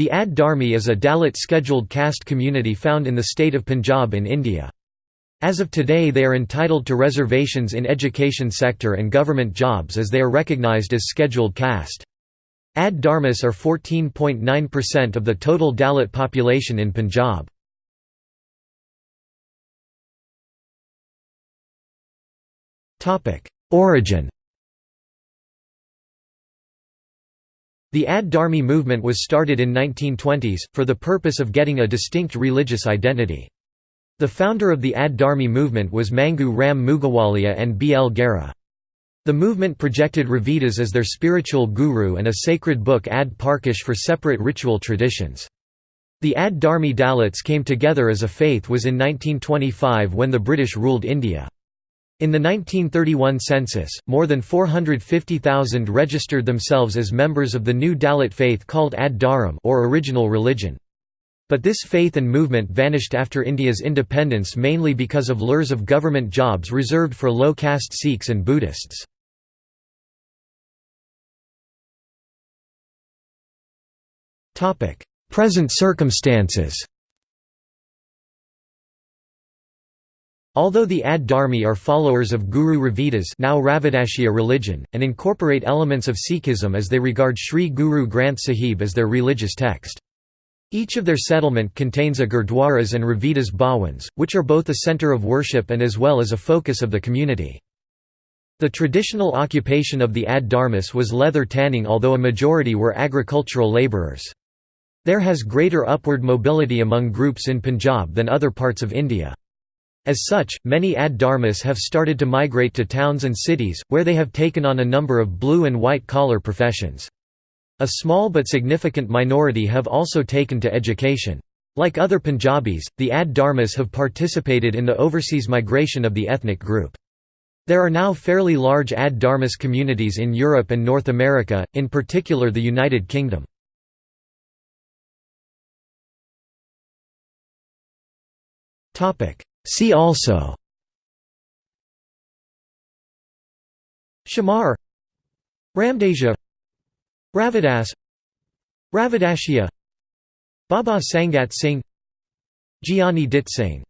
The Ad Dharmi is a Dalit scheduled caste community found in the state of Punjab in India. As of today they are entitled to reservations in education sector and government jobs as they are recognised as scheduled caste. Ad Dharmis are 14.9% of the total Dalit population in Punjab. Origin The Ad Dharmi movement was started in 1920s, for the purpose of getting a distinct religious identity. The founder of the Ad Dharmi movement was Mangu Ram Mugawalia and B. L. Gera. The movement projected Ravidas as their spiritual guru and a sacred book Ad Parkash for separate ritual traditions. The Ad Dharmi Dalits came together as a faith was in 1925 when the British ruled India. In the 1931 census, more than 450,000 registered themselves as members of the new Dalit faith called Ad Dharam or original religion. But this faith and movement vanished after India's independence mainly because of lures of government jobs reserved for low-caste Sikhs and Buddhists. Present circumstances Although the Ad Dharmi are followers of Guru Ravidas now Ravidashia religion, and incorporate elements of Sikhism as they regard Sri Guru Granth Sahib as their religious text. Each of their settlement contains a Gurdwaras and Ravidas Bhawans, which are both a centre of worship and as well as a focus of the community. The traditional occupation of the Ad Dharmis was leather tanning although a majority were agricultural labourers. There has greater upward mobility among groups in Punjab than other parts of India. As such, many Ad Dharmis have started to migrate to towns and cities, where they have taken on a number of blue and white collar professions. A small but significant minority have also taken to education. Like other Punjabis, the Ad Dharmis have participated in the overseas migration of the ethnic group. There are now fairly large Ad Dharmis communities in Europe and North America, in particular the United Kingdom. Topic See also. Shamar. Ramdasia Ravidas. Ravidashia Baba Sangat Singh. Giani Dit Singh